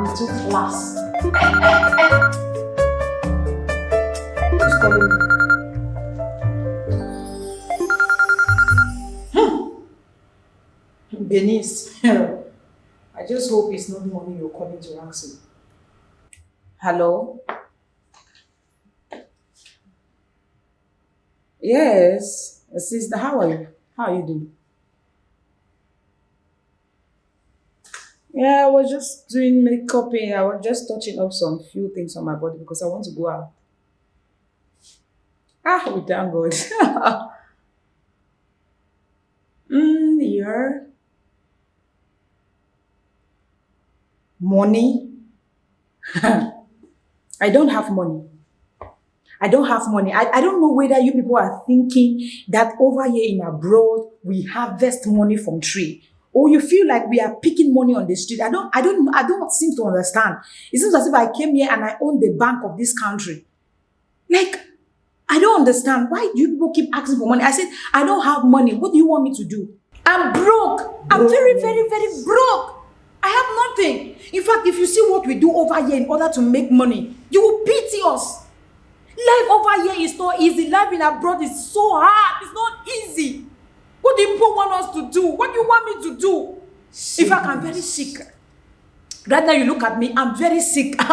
I'm too me? Hmm. I just hope it's not the money you're calling to me. Hello? Yes, sister, how are you? How are you doing? Yeah, I was just doing makeup. eh, I was just touching up some few things on my body because I want to go out. Ah, we thank God. mm, yeah. Money? I don't have money. I don't have money. I, I don't know whether you people are thinking that over here in abroad we harvest money from tree. Or you feel like we are picking money on the street. I don't I don't I don't seem to understand. It seems as if I came here and I own the bank of this country. Like I don't understand. Why do you people keep asking for money? I said, I don't have money. What do you want me to do? I'm broke. I'm very, very, very broke. I have nothing. In fact, if you see what we do over here in order to make money, you will pity us. Life over here is not easy. Life in abroad is so hard. It's not easy. What do you people want us to do? What do you want me to do? In fact, I'm very sick. Right now, you look at me, I'm very sick.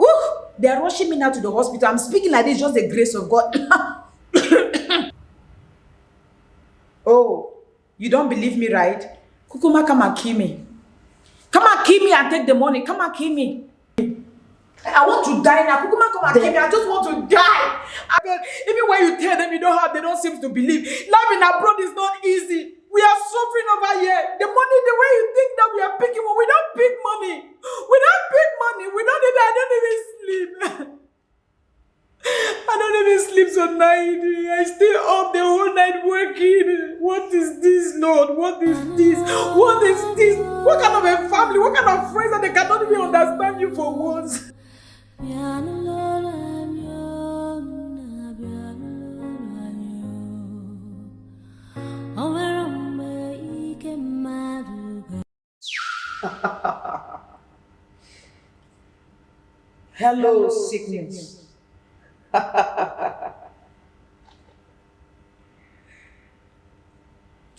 Ooh, they are rushing me now to the hospital. I'm speaking like this, just the grace of God. you don't believe me, right? Kukuma, come and kill me. Come and kill me and take the money. Come and kill me. I want to die now. Kukuma, come and kill me. I just want to die. Even when you tell them you don't have, they don't seem to believe. Life in abroad is not easy. We are suffering over here. The money, the way you think that we are picking, we don't pick money. We don't pick money. We don't even, I don't even sleep. I don't even sleep so night. I stay up the whole night working. What is this, Lord? What is this? What is this? What kind of a family? What kind of friends that they cannot even understand you for once? Hello, sickness.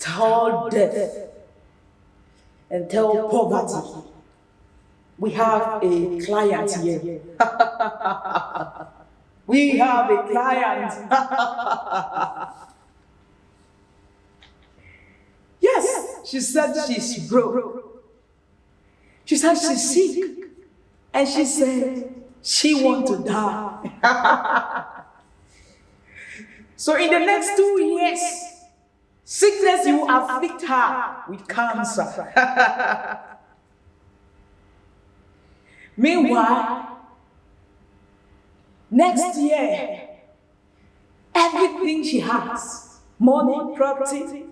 tell death and tell poverty. We have a client here. we have a client. yes, she said she's broke. She said she's sick. And she said she want to die. so in the next two years, sickness will afflict her with cancer. Meanwhile, next year, everything she has, money, property,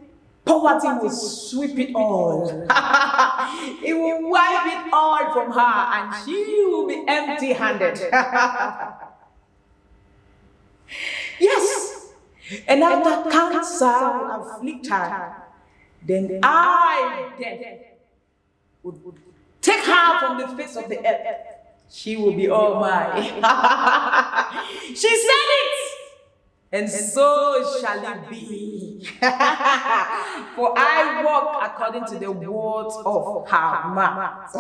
poverty will sweep it all. it will wipe it all from her and she will be empty handed. yes. And after cancer will afflict her, then I, death, would, take her from the face of the earth. She will be all mine. she said it. And so shall it be. For I walk according to the words of her mouth.